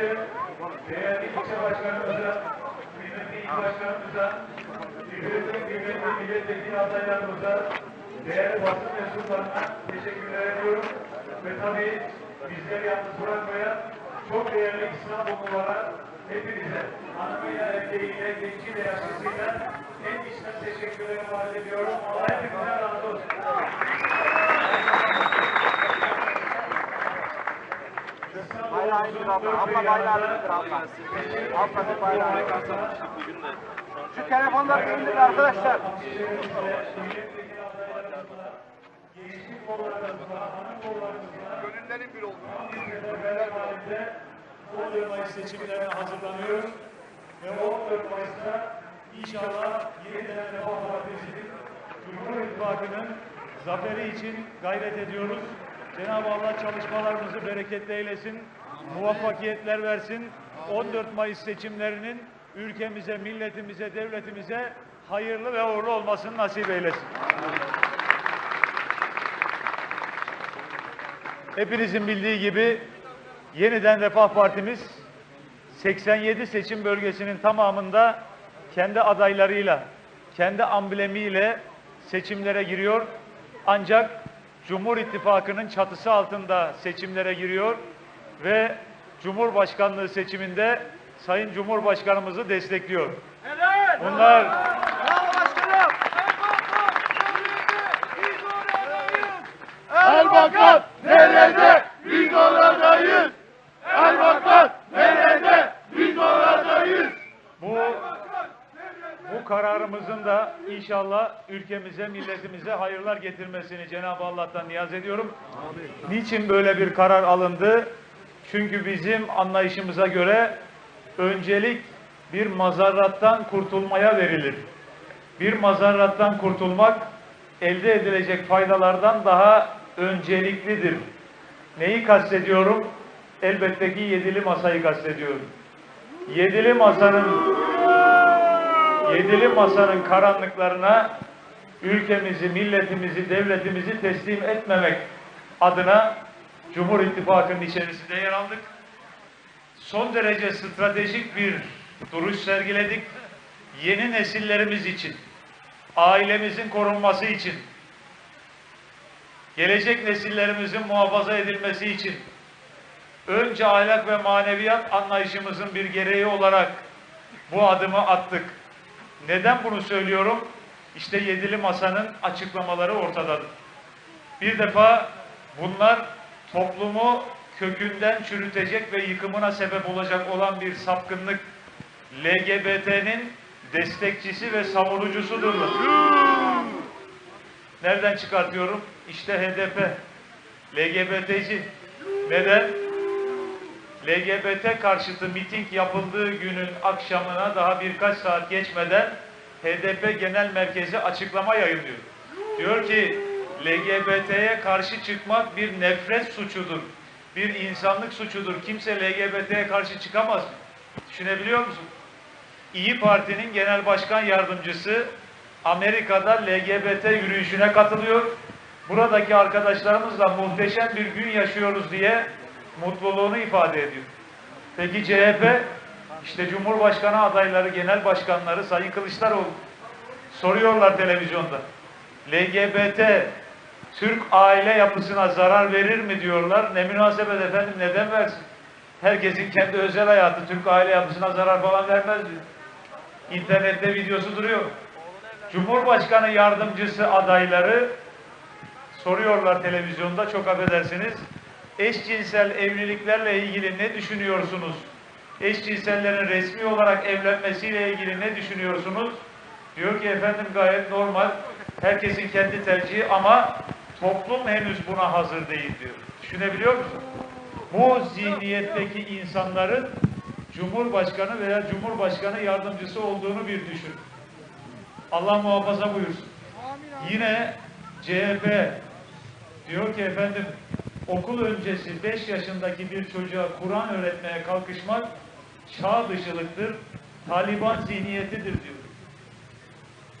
önce değerli ilçe başkanımıza, kıymetli il başkanımıza, kıymetli kıymetli milletvekili adaylarımıza, değerli basın mensuplarına teşekkürler ediyorum. Ve tabii bizleri yalnız bırakmayan çok değerli İstanbullulara hepinize, hanımıyla, erkeğiyle, genciyle, yaşlısıyla en içten teşekkürlerimi arz ediyorum. Allah hepinizden razı olsun. Abla. Abla bayrağı indir abla. Abla bir bayrağı indir. Şu telefonları bir indirin arkadaşlar. Gönüllerin bir. Beraberinde 14 Mayıs seçimlerine hazırlanıyoruz. Ve 14 Mayıs'ta inşallah yeniden Refah Partisi'nin Cumhur İttifakı'nın zaferi için gayret ediyoruz. Cenab-ı Allah çalışmalarımızı bereketli eylesin, muvaffakiyetler versin. 14 Mayıs seçimlerinin ülkemize, milletimize, devletimize hayırlı ve uğurlu olmasını nasip eylesin. Hepinizin bildiği gibi yeniden Refah Partimiz 87 seçim bölgesinin tamamında kendi adaylarıyla, kendi amblemiyle seçimlere giriyor. Ancak Cumhur İttifakı'nın çatısı altında seçimlere giriyor ve Cumhurbaşkanlığı seçiminde Sayın Cumhurbaşkanımızı destekliyor. Bunlar Erbakan nerede? Biz oradayız. Erbakan nerede? Biz oradayız. Bu bu kararımızın da inşallah ülkemize, milletimize hayırlar getirmesini Cenab-ı Allah'tan niyaz ediyorum. Niçin böyle bir karar alındı? Çünkü bizim anlayışımıza göre öncelik bir mazarrattan kurtulmaya verilir. Bir mazarrattan kurtulmak elde edilecek faydalardan daha önceliklidir. Neyi kastediyorum? Elbette ki yedili masayı kastediyorum. Yedili masanın Yedili masanın karanlıklarına ülkemizi, milletimizi, devletimizi teslim etmemek adına Cumhur İttifakı'nın içerisinde yer aldık. Son derece stratejik bir duruş sergiledik. Yeni nesillerimiz için, ailemizin korunması için, gelecek nesillerimizin muhafaza edilmesi için önce ahlak ve maneviyat anlayışımızın bir gereği olarak bu adımı attık. Neden bunu söylüyorum? İşte yedili masanın açıklamaları ortadadır. Bir defa bunlar toplumu kökünden çürütecek ve yıkımına sebep olacak olan bir sapkınlık LGBT'nin destekçisi ve savunucusudurlar. Nereden çıkartıyorum? İşte HDP. LGBT'ci. Neden? LGBT karşıtı miting yapıldığı günün akşamına daha birkaç saat geçmeden HDP Genel Merkezi açıklama yayınlıyor. Diyor ki LGBT'ye karşı çıkmak bir nefret suçudur. Bir insanlık suçudur. Kimse LGBT'ye karşı çıkamaz. Düşünebiliyor musun? İyi Parti'nin genel başkan yardımcısı Amerika'da LGBT yürüyüşüne katılıyor. Buradaki arkadaşlarımızla muhteşem bir gün yaşıyoruz diye mutluluğunu ifade ediyor. Peki CHP, işte Cumhurbaşkanı adayları, genel başkanları Sayın Kılıçdaroğlu soruyorlar televizyonda. LGBT Türk aile yapısına zarar verir mi diyorlar. Ne münasebet efendim neden versin? Herkesin kendi özel hayatı Türk aile yapısına zarar falan vermez diyor. İnternette videosu duruyor. Cumhurbaşkanı yardımcısı adayları soruyorlar televizyonda çok affedersiniz. Eşcinsel evliliklerle ilgili ne düşünüyorsunuz? Eşcinsellerin resmi olarak evlenmesiyle ilgili ne düşünüyorsunuz? Diyor ki efendim gayet normal. Herkesin kendi tercihi ama toplum henüz buna hazır değil diyor. Düşünebiliyor musun? Bu zihniyetteki insanların Cumhurbaşkanı veya Cumhurbaşkanı yardımcısı olduğunu bir düşün. Allah muhafaza buyursun. Yine CHP diyor ki efendim okul öncesi 5 yaşındaki bir çocuğa Kur'an öğretmeye kalkışmak çağ dışılıktır, Taliban zihniyetidir diyor.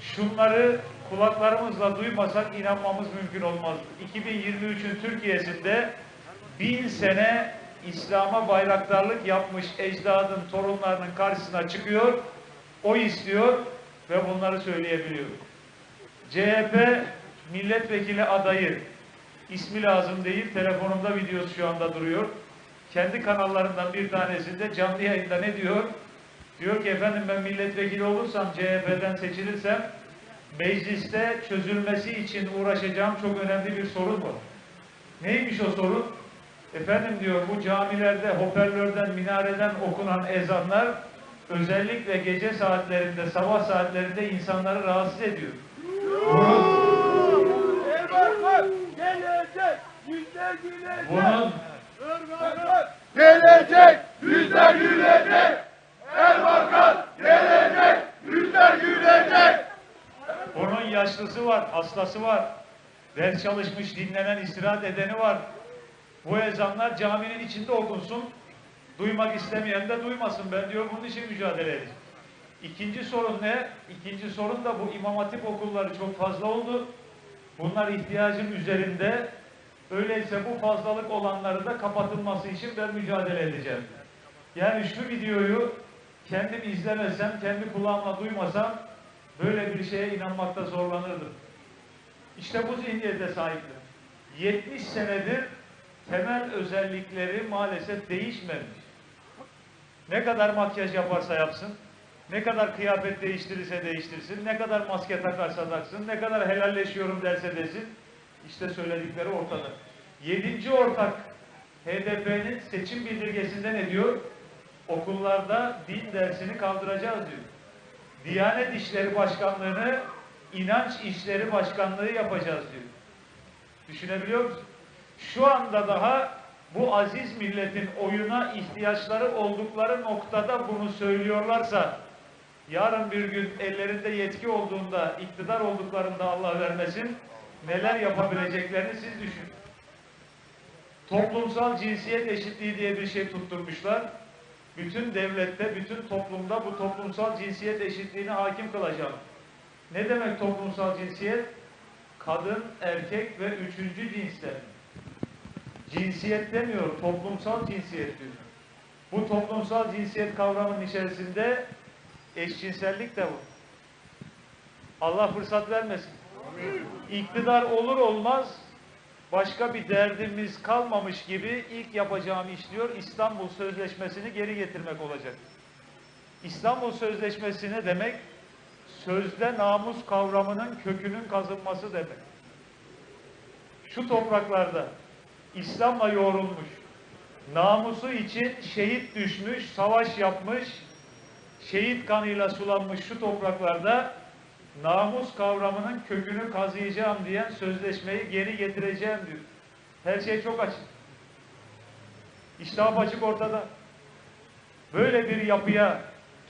Şunları kulaklarımızla duymasak inanmamız mümkün olmaz. 2023'ün Türkiye'sinde bin sene İslam'a bayraktarlık yapmış ecdadın torunlarının karşısına çıkıyor, o istiyor ve bunları söyleyebiliyor. CHP milletvekili adayı ismi lazım değil, telefonumda videosu şu anda duruyor. Kendi kanallarından bir tanesinde canlı yayında ne diyor? Diyor ki efendim ben milletvekili olursam CHP'den seçilirsem mecliste çözülmesi için uğraşacağım çok önemli bir sorun var. Neymiş o sorun? Efendim diyor bu camilerde hoparlörden, minareden okunan ezanlar özellikle gece saatlerinde, sabah saatlerinde insanları rahatsız ediyor. Bunun gelecek, yüzler gülecek. Erbakan gelecek, yüzler gülecek. Onun yaşlısı var, hastası var. Ders çalışmış, dinlenen, istirahat edeni var. Bu ezanlar caminin içinde okunsun. Duymak istemeyen de duymasın. Ben diyor bunun için mücadele edeceğim. İkinci sorun ne? İkinci sorun da bu imam hatip okulları çok fazla oldu. Bunlar ihtiyacın üzerinde. Öyleyse bu fazlalık olanları da kapatılması için ben mücadele edeceğim. Yani şu videoyu kendim izlemesem, kendi kulağımla duymasam böyle bir şeye inanmakta zorlanırdım. İşte bu zihniyete sahiptim. 70 senedir temel özellikleri maalesef değişmemiş. Ne kadar makyaj yaparsa yapsın, ne kadar kıyafet değiştirirse değiştirsin, ne kadar maske takarsa taksın, ne kadar helalleşiyorum derse desin, işte söyledikleri ortada. Yedinci ortak HDP'nin seçim bildirgesinde ne diyor? Okullarda din dersini kaldıracağız diyor. Diyanet İşleri Başkanlığı'nı inanç işleri başkanlığı yapacağız diyor. Düşünebiliyor musun? Şu anda daha bu aziz milletin oyuna ihtiyaçları oldukları noktada bunu söylüyorlarsa yarın bir gün ellerinde yetki olduğunda, iktidar olduklarında Allah vermesin neler yapabileceklerini siz düşünün. Toplumsal cinsiyet eşitliği diye bir şey tutturmuşlar. Bütün devlette, bütün toplumda bu toplumsal cinsiyet eşitliğine hakim kılacağım. Ne demek toplumsal cinsiyet? Kadın, erkek ve üçüncü cinsler. Cinsiyet demiyor, toplumsal cinsiyet diyor. Bu toplumsal cinsiyet kavramının içerisinde eşcinsellik de var. Allah fırsat vermesin. İktidar olur olmaz başka bir derdimiz kalmamış gibi ilk yapacağım iş diyor İstanbul Sözleşmesi'ni geri getirmek olacak. İstanbul Sözleşmesi ne demek? Sözde namus kavramının kökünün kazınması demek. Şu topraklarda İslam'la yoğrulmuş, namusu için şehit düşmüş, savaş yapmış, şehit kanıyla sulanmış şu topraklarda namus kavramının kökünü kazıyacağım diyen sözleşmeyi geri getireceğim diyor. Her şey çok açık. İştah açık ortada. Böyle bir yapıya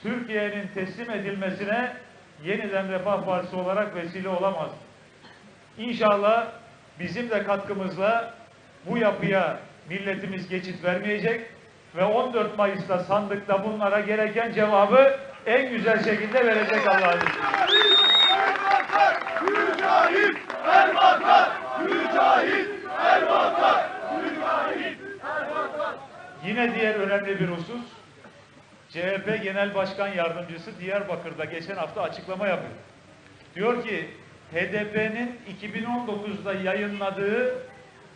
Türkiye'nin teslim edilmesine yeniden Refah Partisi olarak vesile olamaz. İnşallah bizim de katkımızla bu yapıya milletimiz geçit vermeyecek ve 14 Mayıs'ta sandıkta bunlara gereken cevabı en güzel şekilde verecek Allah'ın izniyle. Erbakan mücahit, Erbakan mücahit, Erbakan mücahit, Erbakan. Yine diğer önemli bir husus, CHP Genel Başkan Yardımcısı Diyarbakır'da geçen hafta açıklama yapıyor. Diyor ki HDP'nin 2019'da yayınladığı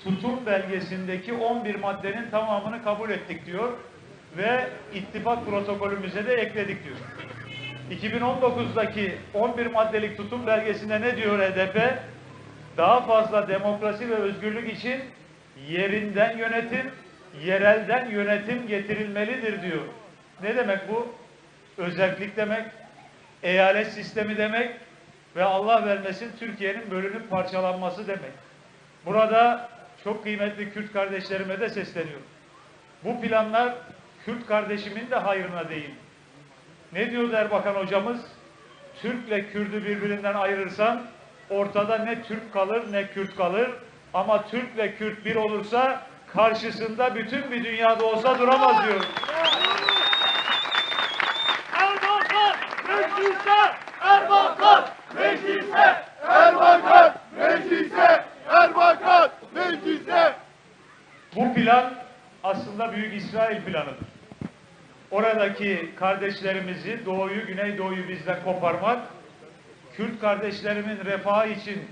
tutum belgesindeki 11 maddenin tamamını kabul ettik diyor ve ittifak protokolümüze de ekledik diyor. 2019'daki 11 maddelik tutum belgesinde ne diyor HDP? Daha fazla demokrasi ve özgürlük için yerinden yönetim, yerelden yönetim getirilmelidir diyor. Ne demek bu? Özellik demek, eyalet sistemi demek ve Allah vermesin Türkiye'nin bölünüp parçalanması demek. Burada çok kıymetli Kürt kardeşlerime de sesleniyorum. Bu planlar Kürt kardeşimin de hayrına değil. Ne diyor Erbakan hocamız? Türk'le Kürt'ü birbirinden ayırırsan ortada ne Türk kalır ne Kürt kalır. Ama Türk'le Kürt bir olursa karşısında bütün bir dünyada olsa duramaz diyor. Erbakan meclise, Erbakan meclise, Erbakan meclise, Erbakan meclise. Bu plan aslında Büyük İsrail planıdır. Oradaki kardeşlerimizi, doğuyu, güneydoğuyu bizden koparmak, Kürt kardeşlerimin refahı için,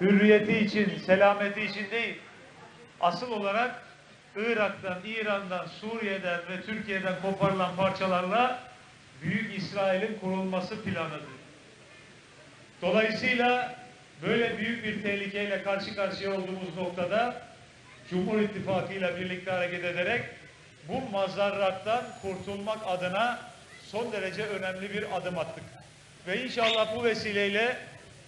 hürriyeti için, selameti için değil, asıl olarak Irak'tan, İran'dan, Suriye'den ve Türkiye'den koparılan parçalarla Büyük İsrail'in kurulması planıdır. Dolayısıyla böyle büyük bir tehlikeyle karşı karşıya olduğumuz noktada Cumhur İttifakı ile birlikte hareket ederek bu mazarrattan kurtulmak adına son derece önemli bir adım attık. Ve inşallah bu vesileyle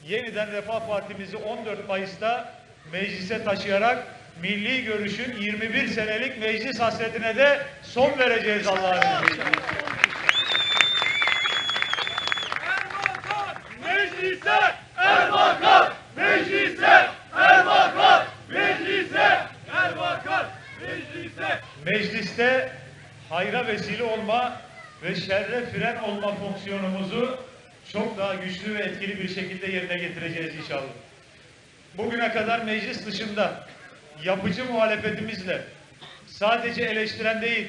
yeniden Refah Partimizi 14 Mayıs'ta meclise taşıyarak milli görüşün 21 senelik meclis hasretine de son vereceğiz Allah'ın izniyle. Mecliste hayra vesile olma ve şerre fren olma fonksiyonumuzu çok daha güçlü ve etkili bir şekilde yerine getireceğiz inşallah. Bugüne kadar meclis dışında yapıcı muhalefetimizle sadece eleştiren değil,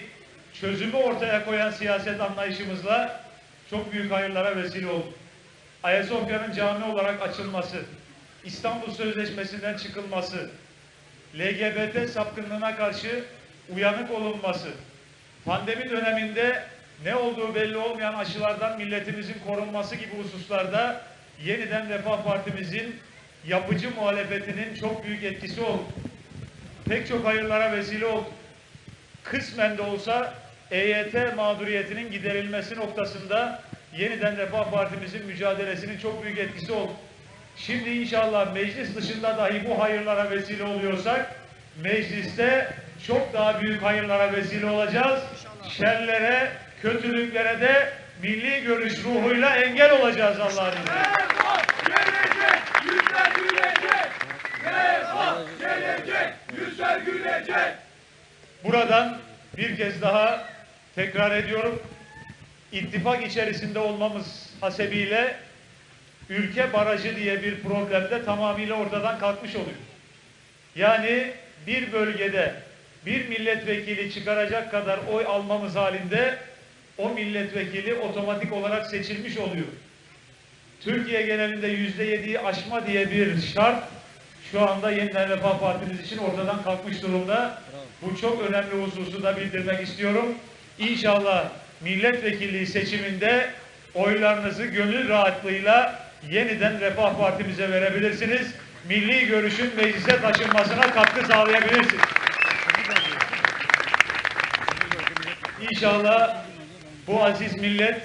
çözümü ortaya koyan siyaset anlayışımızla çok büyük hayırlara vesile olduk. Ayasofya'nın cami olarak açılması, İstanbul Sözleşmesi'nden çıkılması, LGBT sapkınlığına karşı uyanık olunması, pandemi döneminde ne olduğu belli olmayan aşılardan milletimizin korunması gibi hususlarda yeniden Refah Partimizin yapıcı muhalefetinin çok büyük etkisi oldu. Pek çok hayırlara vesile oldu. Kısmen de olsa EYT mağduriyetinin giderilmesi noktasında yeniden Refah Partimizin mücadelesinin çok büyük etkisi oldu. Şimdi inşallah meclis dışında dahi bu hayırlara vesile oluyorsak mecliste çok daha büyük hayırlara vesile olacağız. Şerlere, kötülüklere de milli görüş ruhuyla engel olacağız Allah'ın izniyle. Buradan bir kez daha tekrar ediyorum. İttifak içerisinde olmamız hasebiyle ülke barajı diye bir problemde tamamıyla ortadan kalkmış oluyor. Yani bir bölgede bir milletvekili çıkaracak kadar oy almamız halinde o milletvekili otomatik olarak seçilmiş oluyor. Türkiye genelinde yüzde yediyi aşma diye bir şart şu anda yeniden Refah Partimiz için ortadan kalkmış durumda. Bu çok önemli hususu da bildirmek istiyorum. İnşallah milletvekilliği seçiminde oylarınızı gönül rahatlığıyla yeniden Refah Partimize verebilirsiniz. Milli görüşün meclise taşınmasına katkı sağlayabilirsiniz. İnşallah bu aziz millet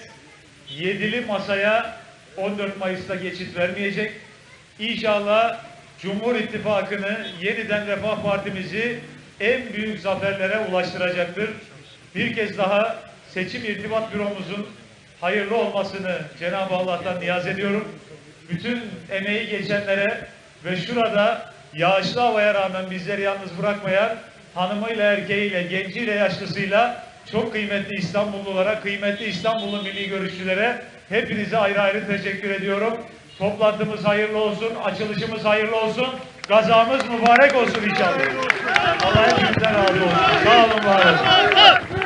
yedili masaya 14 Mayıs'ta geçit vermeyecek. İnşallah Cumhur İttifakı'nı yeniden Refah Partimizi en büyük zaferlere ulaştıracaktır. Bir kez daha seçim irtibat büromuzun hayırlı olmasını Cenab-ı Allah'tan niyaz ediyorum. Bütün emeği geçenlere ve şurada yağışlı havaya rağmen bizleri yalnız bırakmayan hanımıyla erkeğiyle, genciyle, yaşlısıyla çok kıymetli İstanbullulara, kıymetli İstanbullu milli görüşçülere hepinize ayrı ayrı teşekkür ediyorum. Toplantımız hayırlı olsun, açılışımız hayırlı olsun, gazamız mübarek olsun inşallah. Allah hepinizden razı olsun. Sağ olun, var olun.